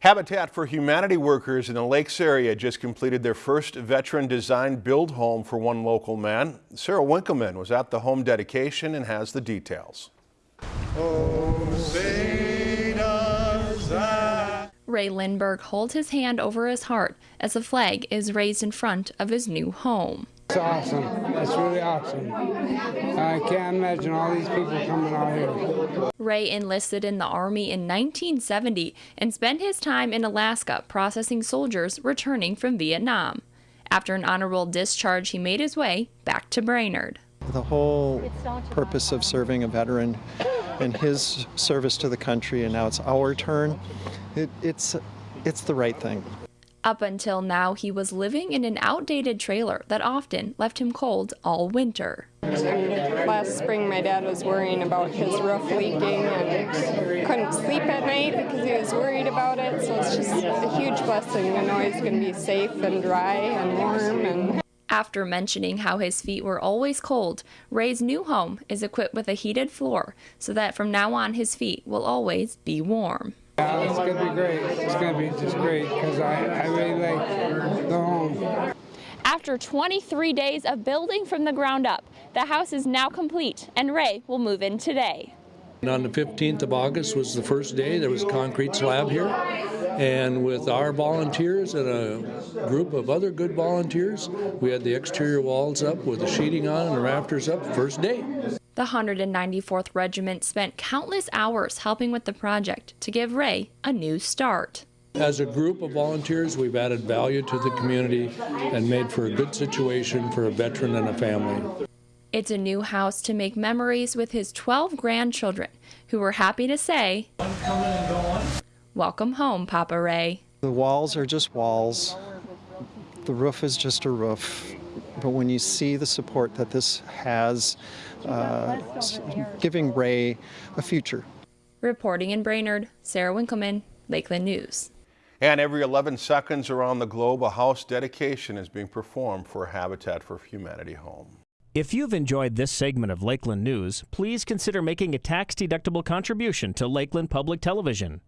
Habitat for Humanity workers in the Lakes area just completed their first veteran-designed build home for one local man. Sarah Winkleman was at the home dedication and has the details. Ray Lindberg holds his hand over his heart as a flag is raised in front of his new home. It's awesome. It's really awesome. I can't imagine all these people coming out here. Ray enlisted in the Army in 1970 and spent his time in Alaska processing soldiers returning from Vietnam. After an honorable discharge, he made his way back to Brainerd. The whole purpose of serving a veteran and his service to the country, and now it's our turn, it, it's, it's the right thing. Up until now, he was living in an outdated trailer that often left him cold all winter. Last spring, my dad was worrying about his roof leaking and couldn't sleep at night because he was worried about it. So it's just a huge blessing to know he's going to be safe and dry and warm. And after mentioning how his feet were always cold, Ray's new home is equipped with a heated floor so that from now on his feet will always be warm. Yeah, it's going to be great. It's going to be just great because I, I really like the home. After 23 days of building from the ground up, the house is now complete and Ray will move in today. And on the 15th of August was the first day. There was a concrete slab here. And with our volunteers and a group of other good volunteers, we had the exterior walls up with the sheeting on and the rafters up first day. The 194th Regiment spent countless hours helping with the project to give Ray a new start. As a group of volunteers, we've added value to the community and made for a good situation for a veteran and a family. It's a new house to make memories with his 12 grandchildren, who were happy to say, Welcome home, Papa Ray. The walls are just walls. The roof is just a roof. But when you see the support that this has, uh, giving Ray a future. Reporting in Brainerd, Sarah Winkleman, Lakeland News. And every 11 seconds around the globe, a house dedication is being performed for a Habitat for Humanity home. If you've enjoyed this segment of Lakeland News, please consider making a tax-deductible contribution to Lakeland Public Television.